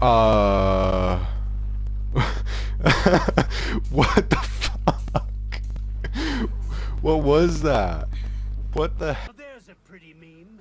Uh. what the fuck? What was that? What the? Well, There's a pretty meme.